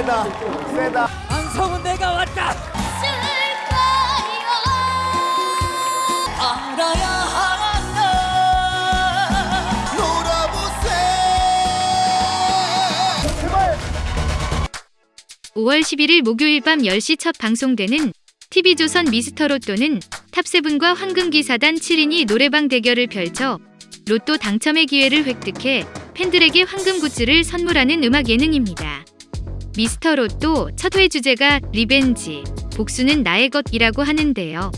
세다 세다. 안성은 내가 왔다. 알아야 한다. 놀아보세. 제발 5월 11일 목요일 밤 10시 첫 방송되는 TV조선 미스터로또는 탑세븐과 황금기사단 7인이 노래방 대결을 펼쳐 로또 당첨의 기회를 획득해 팬들에게 황금 굿즈를 선물하는 음악 예능입니다. 미스터 로또 첫 회 주제가 revenge, 복수는 나의 것이라고 하는데요.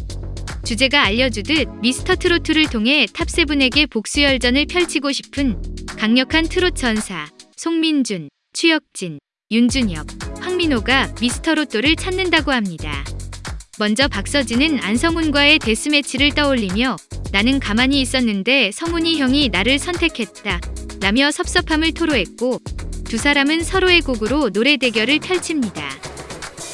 주제가 알려주듯 미스터 트로트를 통해 top seven에게 복수 열전을 펼치고 싶은 강력한 트롯 전사 송민준, 추혁진, 윤준혁, 황민호가 미스터 로또를 찾는다고 합니다. 먼저 박서진은 안성훈과의 death match를 떠올리며 나는 가만히 있었는데 성훈이 형이 나를 선택했다 라며 섭섭함을 토로했고 두 사람은 서로의 곡으로 노래 대결을 펼칩니다.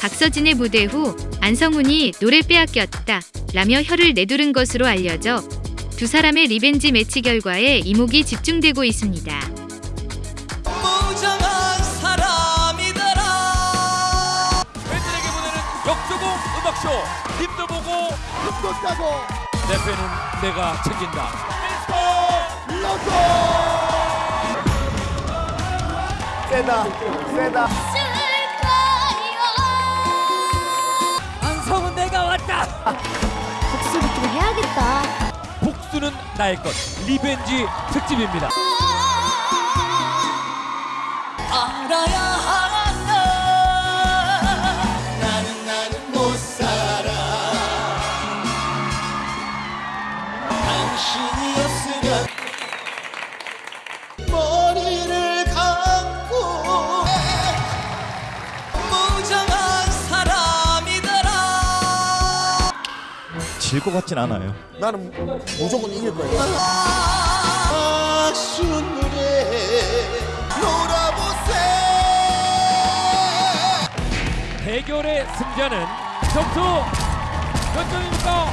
박서진의 무대 후 안성훈이 노래 빼앗겼다 라며 혀를 내두른 것으로 알려져 두 사람의 revenge match 결과에 이목이 집중되고 있습니다. 무정한 사람이더라. 팬들에게 보내는 역조공 음악쇼. 임도 보고 따고. 내 팬은 내가 챙긴다. 로또 세다 세다. 안성훈 내가 왔다. 복수를 좀 해야겠다. 복수는 나의 것 revenge 특집입니다. 알아야 질 것 같진 않아요. 나는 무조건 이길 거야 놀아보세 대결의 승자는 점수 몇 점입니까?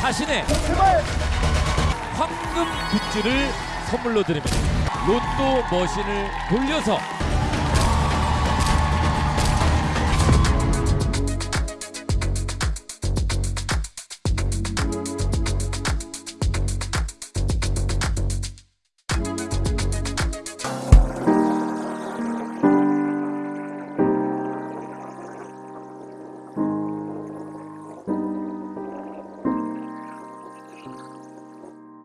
자신의 황금 굿즈를 선물로 드립니다 로또 머신을 돌려서